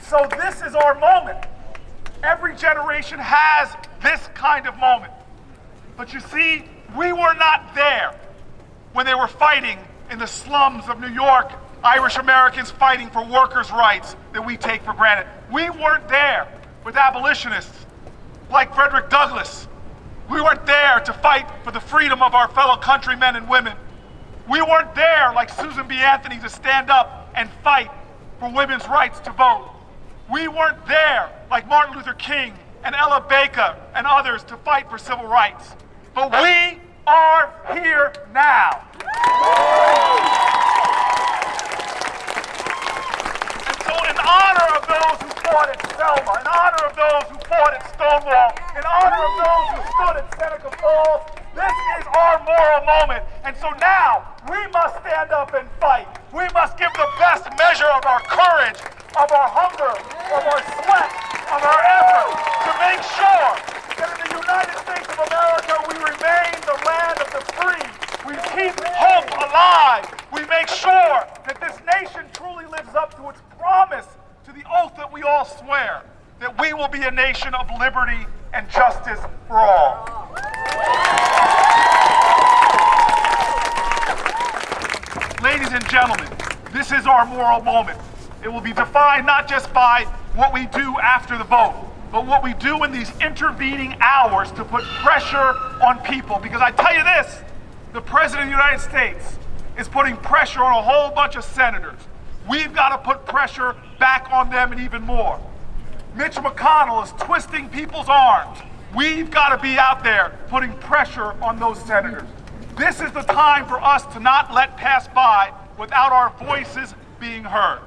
And so this is our moment. Every generation has this kind of moment. But you see, we were not there when they were fighting in the slums of New York, Irish Americans fighting for workers' rights that we take for granted. We weren't there with abolitionists like Frederick Douglass. We weren't there to fight for the freedom of our fellow countrymen and women. We weren't there like Susan B. Anthony to stand up and fight for women's rights to vote. We weren't there like Martin Luther King and Ella Baker and others to fight for civil rights. But we are here now. And so in honor of those who fought at Selma, in honor of those who fought at Stonewall, in honor of those who stood at Seneca Falls, this is our moral moment. And so now we must stand up and fight. We must give the best measure of our courage, of our hunger, of our sweat, of our effort to make sure that in the United States of America we remain the land of the free. We keep hope alive. We make sure that this nation truly lives up to its promise, to the oath that we all swear, that we will be a nation of liberty and justice for all. Ladies and gentlemen, this is our moral moment. It will be defined not just by what we do after the vote, but what we do in these intervening hours to put pressure on people. Because I tell you this, the President of the United States is putting pressure on a whole bunch of senators. We've got to put pressure back on them and even more. Mitch McConnell is twisting people's arms. We've got to be out there putting pressure on those senators. This is the time for us to not let pass by without our voices being heard.